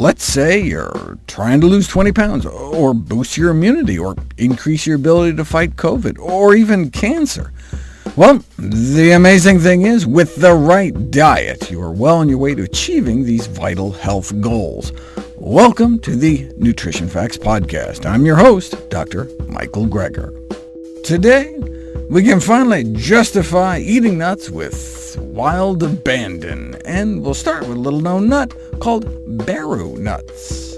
Let's say you're trying to lose 20 pounds, or boost your immunity, or increase your ability to fight COVID, or even cancer. Well, the amazing thing is, with the right diet, you are well on your way to achieving these vital health goals. Welcome to the Nutrition Facts Podcast. I'm your host, Dr. Michael Greger. Today, we can finally justify eating nuts with wild abandon, and we'll start with a little-known nut called Baru nuts.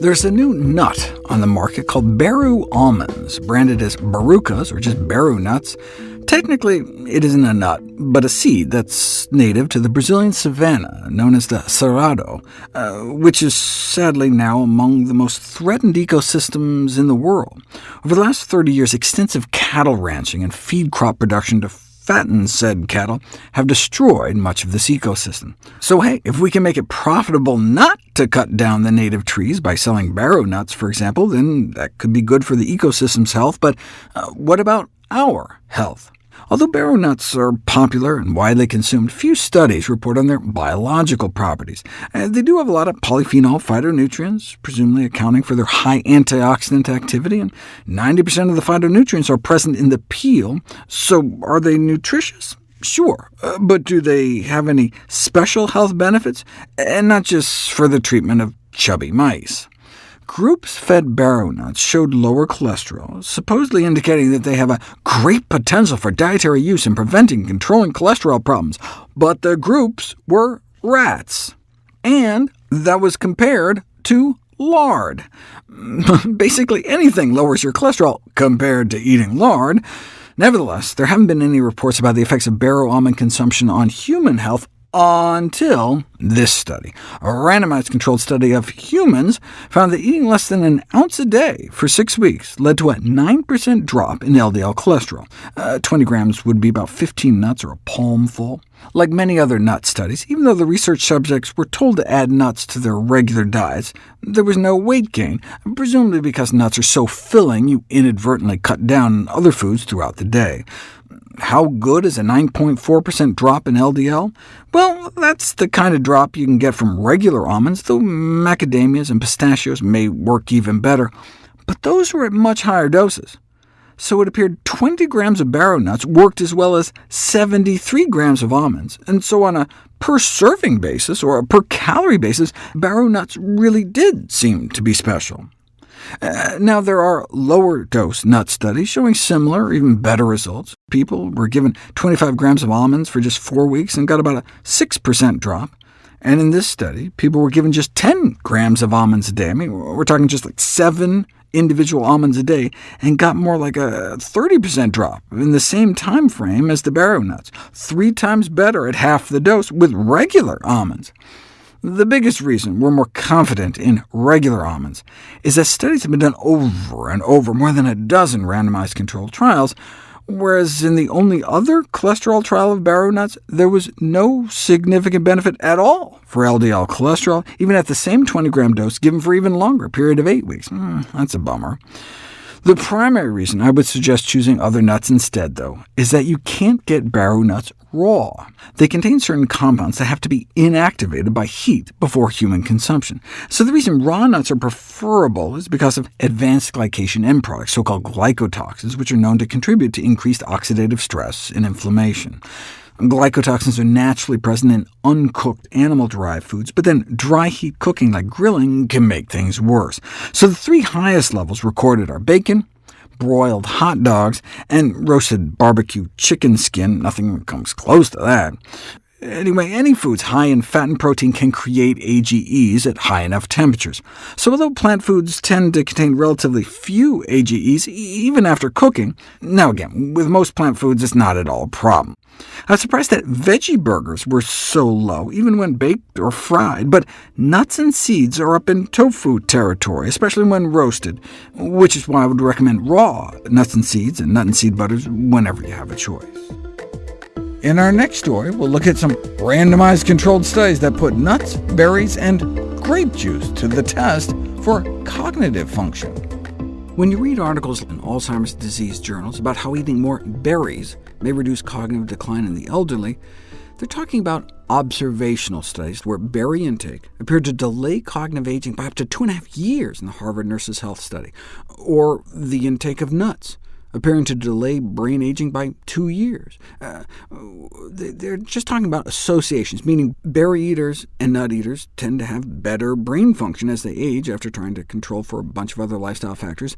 There's a new nut on the market called Baru almonds, branded as Barukas, or just Baru nuts, Technically, it isn't a nut, but a seed that's native to the Brazilian savanna, known as the cerrado, uh, which is sadly now among the most threatened ecosystems in the world. Over the last 30 years, extensive cattle ranching and feed crop production to fatten said cattle have destroyed much of this ecosystem. So hey, if we can make it profitable not to cut down the native trees by selling Baru nuts, for example, then that could be good for the ecosystem's health, but uh, what about our health? Although Baru nuts are popular and widely consumed, few studies report on their biological properties. Uh, they do have a lot of polyphenol phytonutrients, presumably accounting for their high antioxidant activity, and 90% of the phytonutrients are present in the peel, so are they nutritious? Sure, uh, but do they have any special health benefits, and not just for the treatment of chubby mice? Groups fed Baru nuts showed lower cholesterol, supposedly indicating that they have a great potential for dietary use in preventing and controlling cholesterol problems, but the groups were rats. And that was compared to lard. Basically anything lowers your cholesterol compared to eating lard. Nevertheless, there haven't been any reports about the effects of Baru almond consumption on human health until this study. A randomized controlled study of humans found that eating less than an ounce a day for six weeks led to a 9% drop in LDL cholesterol. Uh, 20 grams would be about 15 nuts or a palmful. Like many other nut studies, even though the research subjects were told to add nuts to their regular diets, there was no weight gain, presumably because nuts are so filling you inadvertently cut down on other foods throughout the day. How good is a 9.4% drop in LDL? Well, that's the kind of drop you can get from regular almonds, though macadamias and pistachios may work even better. But those were at much higher doses. So it appeared 20 grams of Baru nuts worked as well as 73 grams of almonds, and so on a per-serving basis, or a per-calorie basis, Baru nuts really did seem to be special. Uh, now, there are lower-dose nut studies showing similar, even better results. People were given 25 grams of almonds for just four weeks and got about a 6% drop. And in this study, people were given just 10 grams of almonds a day. I mean, we're talking just like seven individual almonds a day, and got more like a 30% drop in the same time frame as the Baru nuts, three times better at half the dose with regular almonds. The biggest reason we're more confident in regular almonds is that studies have been done over and over, more than a dozen randomized controlled trials, whereas in the only other cholesterol trial of Baru nuts, there was no significant benefit at all for LDL cholesterol, even at the same 20-gram dose given for even longer period of eight weeks. Mm, that's a bummer. The primary reason I would suggest choosing other nuts instead, though, is that you can't get Baru nuts raw. They contain certain compounds that have to be inactivated by heat before human consumption. So the reason raw nuts are preferable is because of advanced glycation end products, so-called glycotoxins, which are known to contribute to increased oxidative stress and inflammation. Glycotoxins are naturally present in uncooked animal-derived foods, but then dry heat cooking like grilling can make things worse. So the three highest levels recorded are bacon, broiled hot dogs, and roasted barbecue chicken skin. Nothing comes close to that. Anyway, any foods high in fat and protein can create AGEs at high enough temperatures. So although plant foods tend to contain relatively few AGEs, even after cooking, now again, with most plant foods it's not at all a problem. I was surprised that veggie burgers were so low, even when baked or fried, but nuts and seeds are up in tofu territory, especially when roasted, which is why I would recommend raw nuts and seeds and nut and seed butters whenever you have a choice. In our next story, we'll look at some randomized controlled studies that put nuts, berries, and grape juice to the test for cognitive function. When you read articles in Alzheimer's disease journals about how eating more berries may reduce cognitive decline in the elderly, they're talking about observational studies where berry intake appeared to delay cognitive aging by up to two and a half years in the Harvard Nurses Health Study, or the intake of nuts, appearing to delay brain aging by two years. Uh, they're just talking about associations, meaning berry eaters and nut eaters tend to have better brain function as they age after trying to control for a bunch of other lifestyle factors.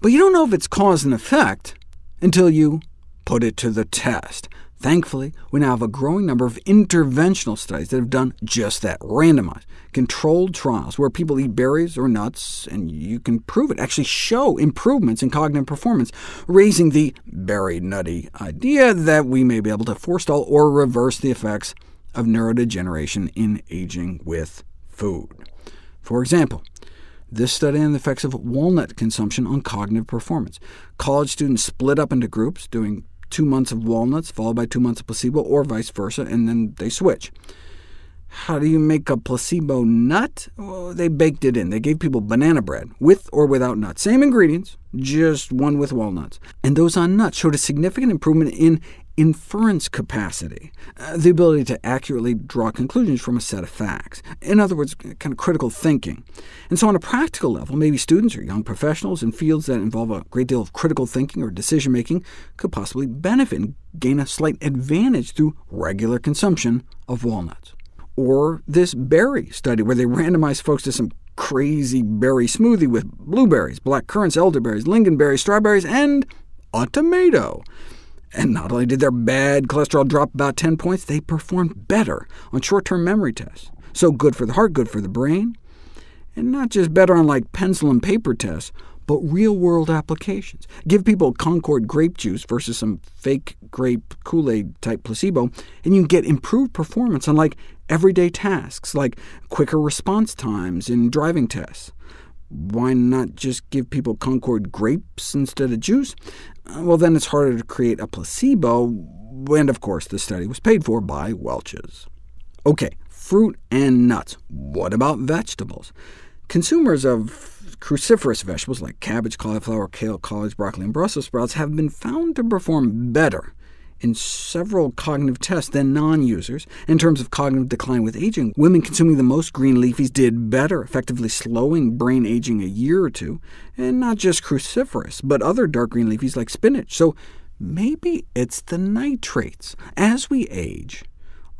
But you don't know if it's cause and effect until you put it to the test. Thankfully, we now have a growing number of interventional studies that have done just that, randomized, controlled trials where people eat berries or nuts, and you can prove it, actually show improvements in cognitive performance, raising the berry-nutty idea that we may be able to forestall or reverse the effects of neurodegeneration in aging with food. For example, this study on the effects of walnut consumption on cognitive performance. College students split up into groups, doing two months of walnuts, followed by two months of placebo, or vice versa, and then they switch. How do you make a placebo nut? Well, they baked it in. They gave people banana bread, with or without nuts. Same ingredients, just one with walnuts. And those on nuts showed a significant improvement in inference capacity, uh, the ability to accurately draw conclusions from a set of facts. In other words, kind of critical thinking. And so on a practical level, maybe students or young professionals in fields that involve a great deal of critical thinking or decision-making could possibly benefit and gain a slight advantage through regular consumption of walnuts. Or this berry study, where they randomized folks to some crazy berry smoothie with blueberries, black currants, elderberries, lingonberries, strawberries, and a tomato. And not only did their bad cholesterol drop about 10 points, they performed better on short-term memory tests. So good for the heart, good for the brain. And not just better on like pencil and paper tests, but real-world applications. Give people Concord grape juice versus some fake grape Kool-Aid type placebo, and you can get improved performance on like everyday tasks, like quicker response times in driving tests. Why not just give people Concord grapes instead of juice? Uh, well, then it's harder to create a placebo, and of course the study was paid for by Welch's. OK, fruit and nuts. What about vegetables? Consumers of cruciferous vegetables like cabbage, cauliflower, kale, collard, broccoli, and Brussels sprouts have been found to perform better in several cognitive tests than non-users. In terms of cognitive decline with aging, women consuming the most green leafies did better, effectively slowing brain aging a year or two, and not just cruciferous, but other dark green leafies like spinach. So maybe it's the nitrates. As we age,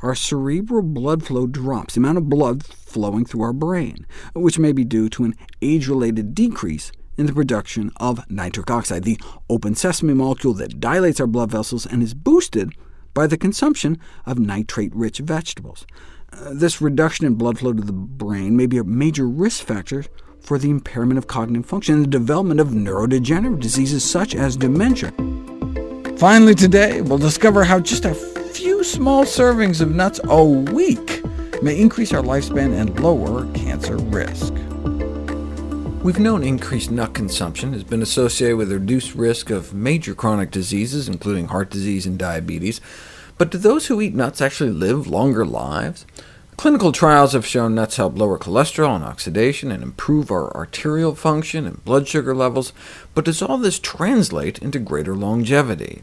our cerebral blood flow drops, the amount of blood flowing through our brain, which may be due to an age-related decrease in the production of nitric oxide, the open sesame molecule that dilates our blood vessels and is boosted by the consumption of nitrate-rich vegetables. Uh, this reduction in blood flow to the brain may be a major risk factor for the impairment of cognitive function and the development of neurodegenerative diseases such as dementia. Finally today, we'll discover how just a few small servings of nuts a week may increase our lifespan and lower cancer risk. We've known increased nut consumption has been associated with a reduced risk of major chronic diseases, including heart disease and diabetes. But do those who eat nuts actually live longer lives? Clinical trials have shown nuts help lower cholesterol and oxidation and improve our arterial function and blood sugar levels, but does all this translate into greater longevity?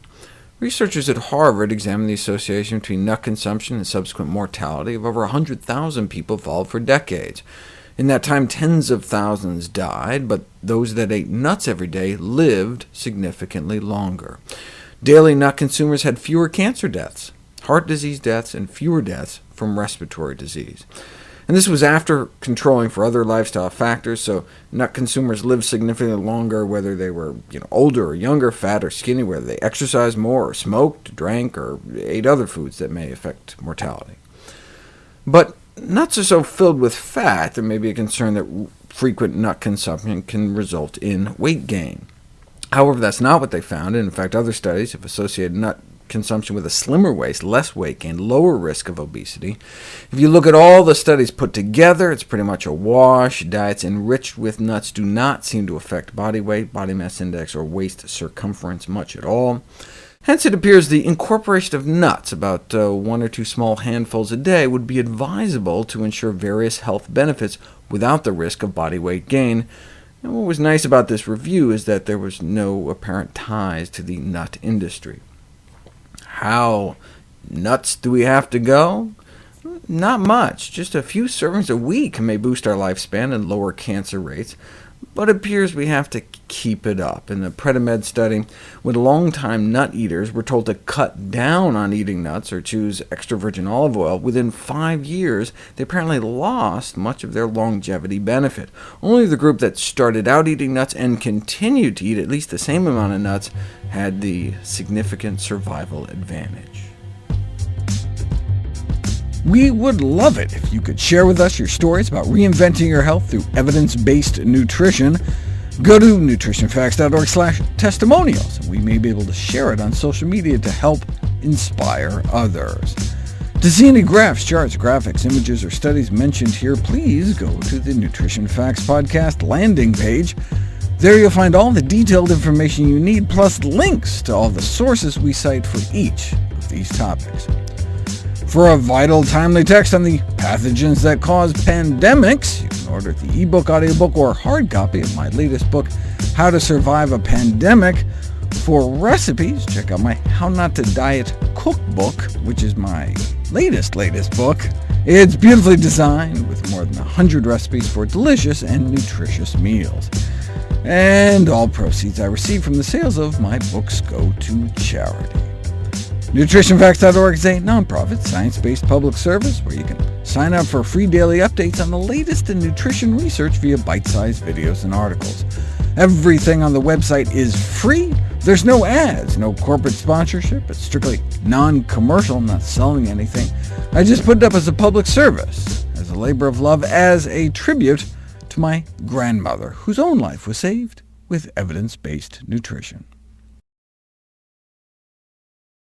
Researchers at Harvard examined the association between nut consumption and subsequent mortality of over 100,000 people followed for decades. In that time, tens of thousands died, but those that ate nuts every day lived significantly longer. Daily nut consumers had fewer cancer deaths, heart disease deaths, and fewer deaths from respiratory disease. And this was after controlling for other lifestyle factors, so nut consumers lived significantly longer whether they were you know, older or younger, fat or skinny, whether they exercised more, or smoked, drank, or ate other foods that may affect mortality. But Nuts are so filled with fat, there may be a concern that frequent nut consumption can result in weight gain. However, that's not what they found, and in fact other studies have associated nut consumption with a slimmer waist, less weight gain, lower risk of obesity. If you look at all the studies put together, it's pretty much a wash. Diets enriched with nuts do not seem to affect body weight, body mass index, or waist circumference much at all. Hence it appears the incorporation of nuts, about uh, one or two small handfuls a day, would be advisable to ensure various health benefits without the risk of body weight gain. And what was nice about this review is that there was no apparent ties to the nut industry. How nuts do we have to go? Not much, just a few servings a week may boost our lifespan and lower cancer rates, but it appears we have to keep it up. In the Predimed study, when longtime nut eaters were told to cut down on eating nuts or choose extra virgin olive oil, within five years they apparently lost much of their longevity benefit. Only the group that started out eating nuts and continued to eat at least the same amount of nuts had the significant survival advantage. We would love it if you could share with us your stories about reinventing your health through evidence-based nutrition. Go to nutritionfacts.org testimonials, and we may be able to share it on social media to help inspire others. To see any graphs, charts, graphics, images, or studies mentioned here, please go to the Nutrition Facts Podcast landing page. There you'll find all the detailed information you need, plus links to all the sources we cite for each of these topics. For a vital, timely text on the pathogens that cause pandemics, you can order the ebook, audiobook, or hard copy of my latest book, How to Survive a Pandemic. For recipes, check out my How Not to Diet cookbook, which is my latest, latest book. It's beautifully designed, with more than 100 recipes for delicious and nutritious meals. And all proceeds I receive from the sales of my books go to charity. NutritionFacts.org is a nonprofit, science-based public service where you can sign up for free daily updates on the latest in nutrition research via bite-sized videos and articles. Everything on the website is free. There's no ads, no corporate sponsorship. It's strictly non-commercial, I'm not selling anything. I just put it up as a public service, as a labor of love, as a tribute to my grandmother, whose own life was saved with evidence-based nutrition.